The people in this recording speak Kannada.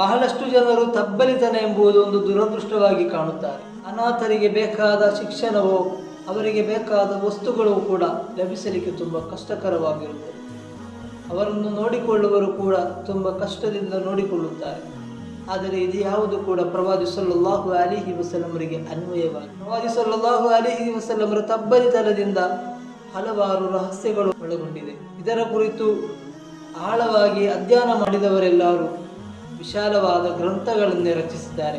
ಬಹಳಷ್ಟು ಜನರು ತಬ್ಬಲಿತನ ಎಂಬುದು ಒಂದು ದುರದೃಷ್ಟವಾಗಿ ಕಾಣುತ್ತಾರೆ. ಅನಾಥರಿಗೆ ಬೇಕಾದ ಶಿಕ್ಷಣವೋ, ಅವರಿಗೆ ಬೇಕಾದ ವಸ್ತುಗಳು ಕೂಡ ಲಭಿಸಲಿಕ್ಕೆ ತುಂಬ ಕಷ್ಟಕರವಾಗಿರುತ್ತದೆ. ಅವರನ್ನು ನೋಡಿಕೊಳ್ಳುವರು ಕೂಡ ತುಂಬ ಕಷ್ಟದಿಂದ ನೋಡಿಕೊಳ್ಳುತ್ತಾರೆ. ಆದರೆ ಇದು ಯಾವುದು ಕೂಡ ಪ್ರವಾದಿ ಸಲ್ಲಾಹು ಅಲಿಹಿ ವಸಲಮರಿಗೆ ಅನ್ವಯವಾಗಿ ಪ್ರವಾದಿ ಸಲ್ಲಾಹು ಅಲಿಹಿ ವಸಲಮರ ತಬ್ಬಲಿತನದಿಂದ ಹಲವಾರು ರಹಸ್ಯಗಳು ಒಳಗೊಂಡಿದೆ ಇದರ ಕುರಿತು ಆಳವಾಗಿ ಅಧ್ಯಯನ ಮಾಡಿದವರೆಲ್ಲರೂ ವಿಶಾಲವಾದ ಗ್ರಂಥಗಳನ್ನೇ ರಚಿಸಿದ್ದಾರೆ.